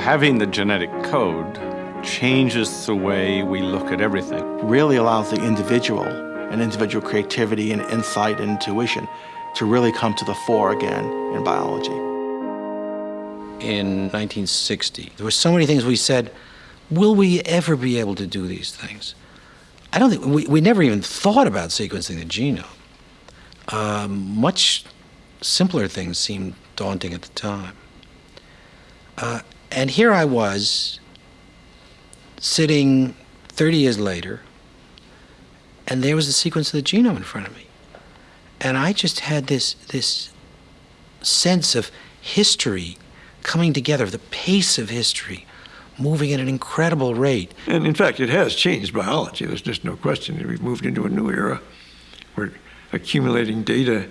having the genetic code changes the way we look at everything. Really allows the individual and individual creativity and insight and intuition to really come to the fore again in biology. In 1960, there were so many things we said, will we ever be able to do these things? I don't think, we, we never even thought about sequencing the genome. Um, much simpler things seemed daunting at the time. Uh, and here I was, sitting 30 years later, and there was the sequence of the genome in front of me. And I just had this, this sense of history coming together, the pace of history moving at an incredible rate. And in fact, it has changed biology. There's just no question. We've moved into a new era. We're accumulating data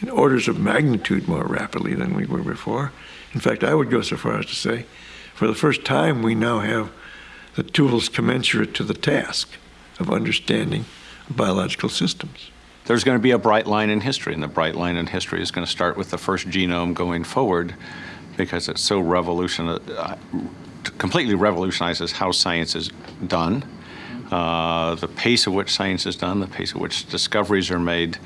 in orders of magnitude more rapidly than we were before. In fact, I would go so far as to say, for the first time, we now have the tools commensurate to the task of understanding biological systems. There's going to be a bright line in history, and the bright line in history is going to start with the first genome going forward because it's so revolutionary, uh, completely revolutionizes how science is done, uh, the pace at which science is done, the pace at which discoveries are made,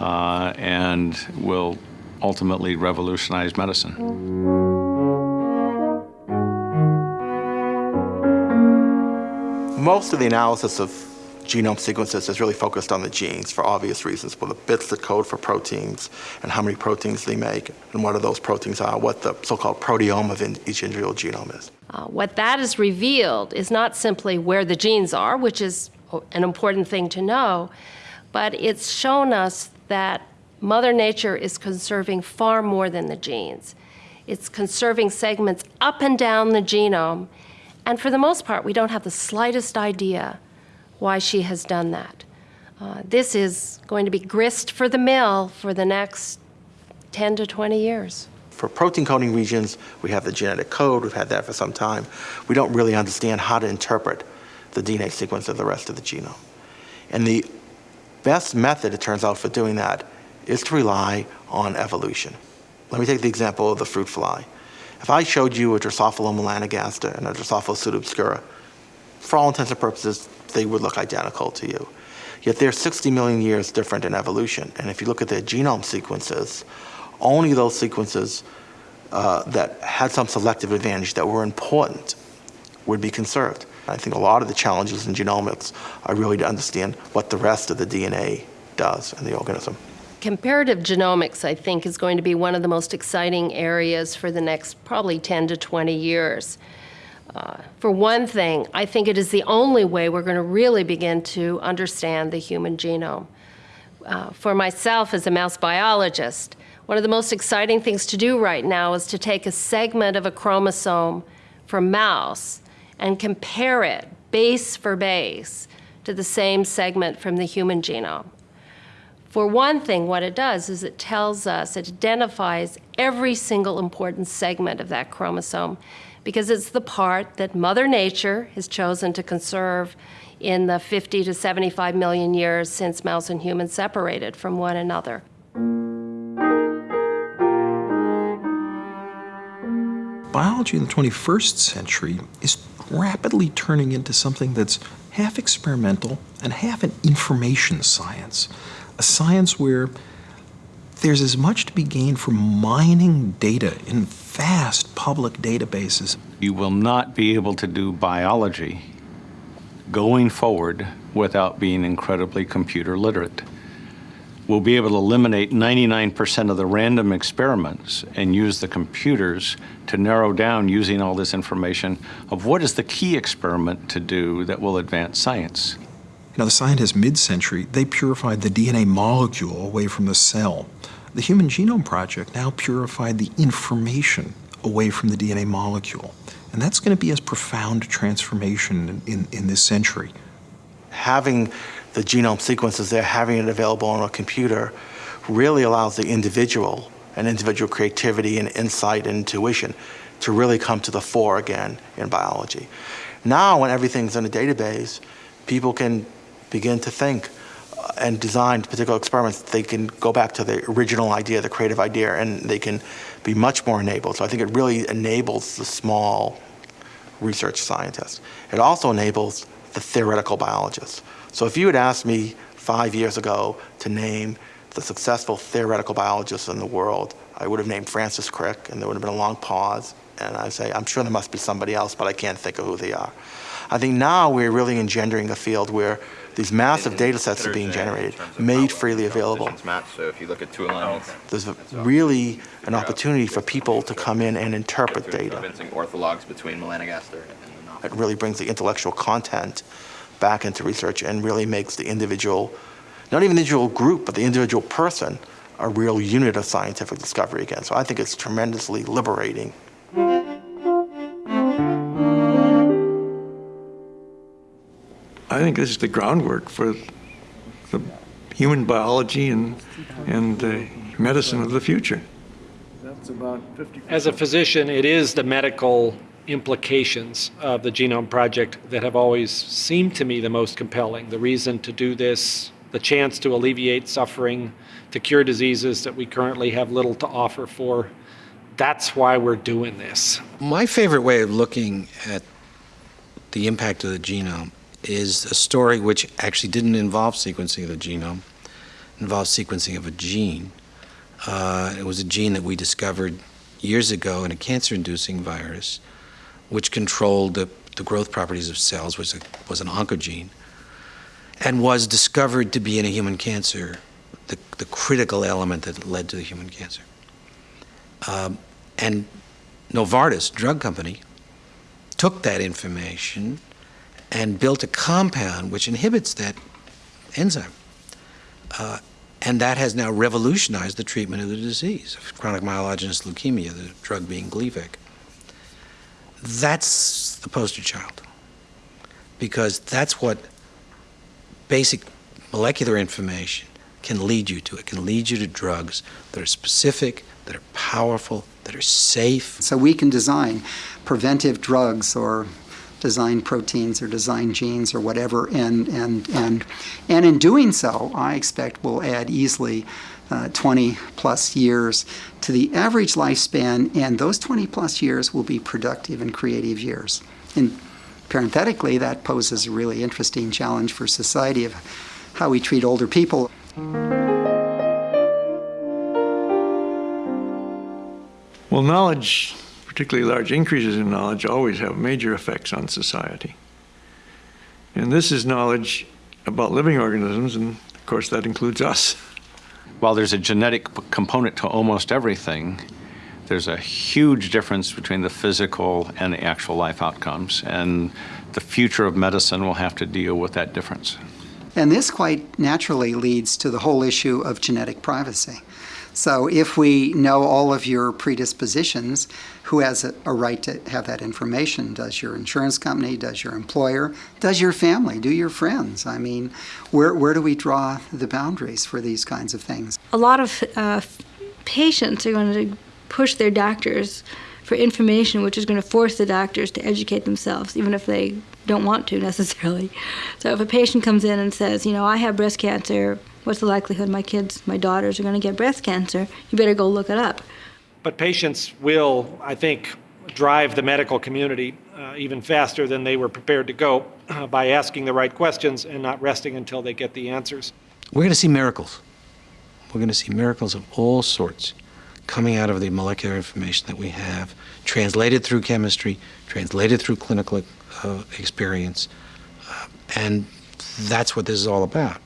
uh, and will ultimately revolutionized medicine. Most of the analysis of genome sequences is really focused on the genes for obvious reasons, well, the bits that code for proteins and how many proteins they make and what are those proteins are, what the so-called proteome of in each individual genome is. Uh, what that has revealed is not simply where the genes are, which is an important thing to know, but it's shown us that Mother Nature is conserving far more than the genes. It's conserving segments up and down the genome, and for the most part, we don't have the slightest idea why she has done that. Uh, this is going to be grist for the mill for the next 10 to 20 years. For protein coding regions, we have the genetic code, we've had that for some time. We don't really understand how to interpret the DNA sequence of the rest of the genome. And the best method, it turns out, for doing that is to rely on evolution. Let me take the example of the fruit fly. If I showed you a Drosophila melanogaster and a Drosophila pseudoobscura, for all intents and purposes, they would look identical to you. Yet they're 60 million years different in evolution. And if you look at their genome sequences, only those sequences uh, that had some selective advantage that were important would be conserved. I think a lot of the challenges in genomics are really to understand what the rest of the DNA does in the organism. Comparative genomics, I think, is going to be one of the most exciting areas for the next probably 10 to 20 years. Uh, for one thing, I think it is the only way we're going to really begin to understand the human genome. Uh, for myself as a mouse biologist, one of the most exciting things to do right now is to take a segment of a chromosome from mouse and compare it base for base to the same segment from the human genome. For one thing, what it does is it tells us, it identifies every single important segment of that chromosome because it's the part that Mother Nature has chosen to conserve in the 50 to 75 million years since mouse and human separated from one another. Biology in the 21st century is rapidly turning into something that's half experimental and half an information science a science where there's as much to be gained from mining data in vast public databases. You will not be able to do biology going forward without being incredibly computer literate. We'll be able to eliminate 99% of the random experiments and use the computers to narrow down using all this information of what is the key experiment to do that will advance science. Now, the scientists mid-century, they purified the DNA molecule away from the cell. The Human Genome Project now purified the information away from the DNA molecule. And that's going to be a profound transformation in, in, in this century. Having the genome sequences there, having it available on a computer, really allows the individual and individual creativity and insight and intuition to really come to the fore again in biology. Now, when everything's in a database, people can begin to think uh, and design particular experiments, they can go back to the original idea, the creative idea, and they can be much more enabled. So I think it really enables the small research scientist. It also enables the theoretical biologist. So if you had asked me five years ago to name the successful theoretical biologists in the world, I would have named Francis Crick, and there would have been a long pause, and I'd say, I'm sure there must be somebody else, but I can't think of who they are. I think now we're really engendering a field where these massive data sets are being generated, made freely available. So if you look at two alignments, oh, There's a- really an opportunity for people to come in and interpret data. orthologs between melanogaster and the knot. It really brings the intellectual content back into research and really makes the individual, not even the individual group, but the individual person, a real unit of scientific discovery again. So I think it's tremendously liberating. I think this is the groundwork for the human biology and, and the medicine of the future. That's about 50 As a physician, it is the medical implications of the Genome Project that have always seemed to me the most compelling. The reason to do this, the chance to alleviate suffering, to cure diseases that we currently have little to offer for. That's why we're doing this. My favorite way of looking at the impact of the genome is a story which actually didn't involve sequencing of the genome, involved sequencing of a gene. Uh, it was a gene that we discovered years ago in a cancer-inducing virus, which controlled the, the growth properties of cells, a, was an oncogene, and was discovered to be in a human cancer, the, the critical element that led to the human cancer. Um, and Novartis, drug company, took that information and built a compound which inhibits that enzyme. Uh, and that has now revolutionized the treatment of the disease of chronic myelogenous leukemia, the drug being Gleevec. That's the poster child. Because that's what basic molecular information can lead you to. It can lead you to drugs that are specific, that are powerful, that are safe. So we can design preventive drugs or design proteins or design genes or whatever, and and and and in doing so, I expect we'll add easily uh, 20 plus years to the average lifespan, and those 20 plus years will be productive and creative years. And parenthetically, that poses a really interesting challenge for society of how we treat older people. Well, knowledge, particularly large increases in knowledge, always have major effects on society. And this is knowledge about living organisms, and of course, that includes us. While there's a genetic component to almost everything, there's a huge difference between the physical and the actual life outcomes. And the future of medicine will have to deal with that difference. And this quite naturally leads to the whole issue of genetic privacy. So if we know all of your predispositions, who has a, a, right to have that information? Does your insurance company? Does your employer? Does your family? Do your friends? I mean, where, where do we draw the boundaries for these kinds of things? A lot of uh, patients are going to push their doctors for information which is going to force the doctors to educate themselves, even if they don't want to necessarily. So if a patient comes in and says, you know, I have breast cancer, what's the likelihood my kids, my daughters are going to get breast cancer? You better go look it up. But patients will, I think, drive the medical community uh, even faster than they were prepared to go uh, by asking the right questions and not resting until they get the answers. We're going to see miracles. We're going to see miracles of all sorts coming out of the molecular information that we have, translated through chemistry, translated through clinical uh, experience. Uh, and that's what this is all about.